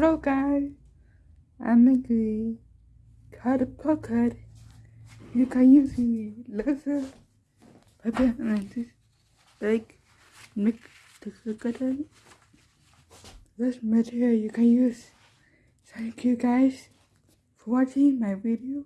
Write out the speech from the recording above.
Hello guys, I'm Mickey. Cut a pocket. You can use me laser. Pepper and this big make the cotton. This material you can use. Thank you guys for watching my video.